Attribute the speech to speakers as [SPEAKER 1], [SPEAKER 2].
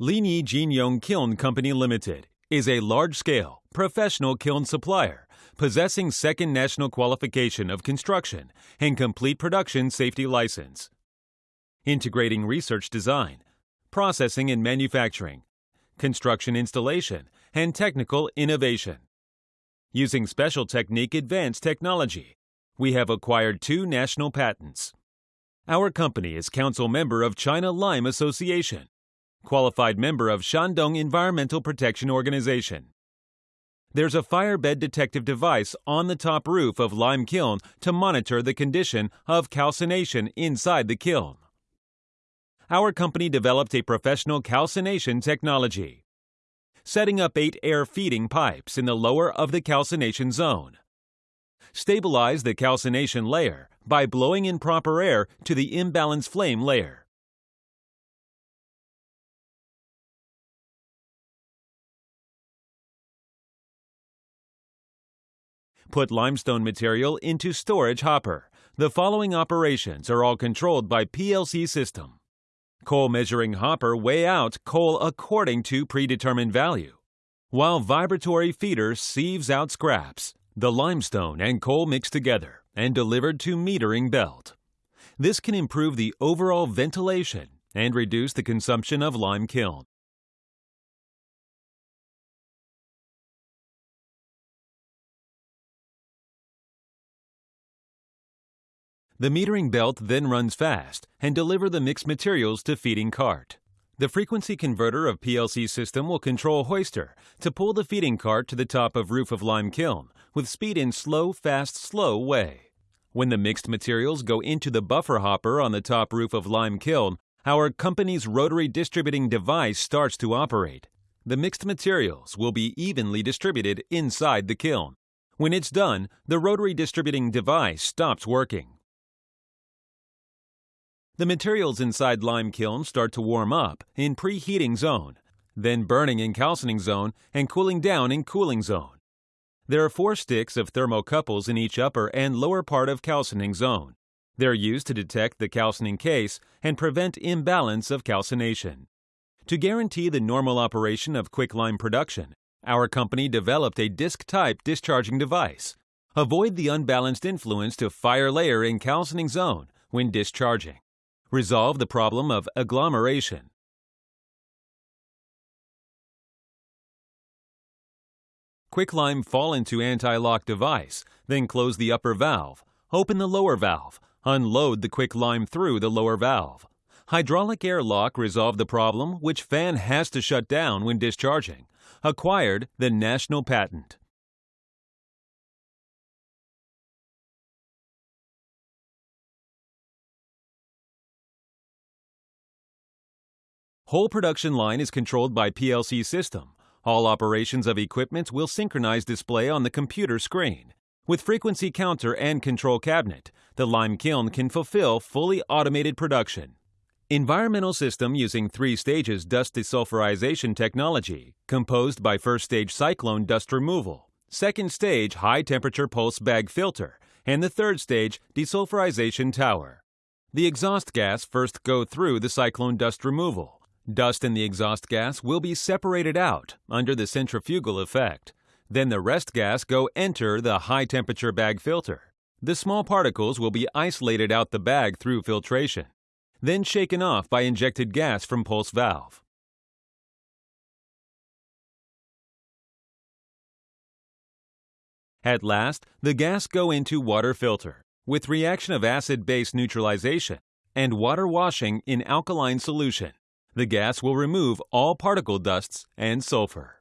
[SPEAKER 1] Linyi Jinyong Kiln Company Limited is a large-scale, professional kiln supplier possessing second national qualification of construction and complete production safety license. Integrating research design, processing and manufacturing, construction installation, and technical innovation. Using special technique advanced technology, we have acquired two national patents. Our company is council member of China Lime Association, qualified member of Shandong Environmental Protection Organization. There's a firebed detective device on the top roof of lime kiln to monitor the condition of calcination inside the kiln. Our company developed a professional calcination technology setting up eight air feeding pipes in the lower of the calcination zone. Stabilize the calcination layer by blowing in proper air to the imbalance flame layer. Put limestone material into storage hopper. The following operations are all controlled by PLC system. Coal measuring hopper weigh out coal according to predetermined value, while vibratory feeder sieves out scraps. The limestone and coal mixed together and delivered to metering belt. This can improve the overall ventilation and reduce the consumption of lime kiln. The metering belt then runs fast and deliver the mixed materials to feeding cart. The frequency converter of PLC system will control hoister to pull the feeding cart to the top of roof of lime kiln with speed in slow, fast, slow way. When the mixed materials go into the buffer hopper on the top roof of lime kiln, our company's rotary distributing device starts to operate. The mixed materials will be evenly distributed inside the kiln. When it's done, the rotary distributing device stops working. The materials inside lime kiln start to warm up in preheating zone, then burning in calcining zone and cooling down in cooling zone. There are four sticks of thermocouples in each upper and lower part of calcining zone. They're used to detect the calcining case and prevent imbalance of calcination. To guarantee the normal operation of quicklime production, our company developed a disc-type discharging device. Avoid the unbalanced influence to fire layer in calcining zone when discharging. Resolve the problem of agglomeration. Quicklime fall into anti-lock device, then close the upper valve, open the lower valve, unload the quicklime through the lower valve. Hydraulic air lock resolve the problem which fan has to shut down when discharging. Acquired the national patent. Whole production line is controlled by PLC system. All operations of equipment will synchronize display on the computer screen. With frequency counter and control cabinet, the lime kiln can fulfill fully automated production. Environmental system using three stages dust desulfurization technology, composed by first stage cyclone dust removal, second stage high temperature pulse bag filter, and the third stage desulfurization tower. The exhaust gas first go through the cyclone dust removal. Dust in the exhaust gas will be separated out under the centrifugal effect. Then the rest gas go enter the high temperature bag filter. The small particles will be isolated out the bag through filtration, then shaken off by injected gas from pulse valve. At last, the gas go into water filter with reaction of acid-base neutralization and water washing in alkaline solution. The gas will remove all particle dusts and sulfur.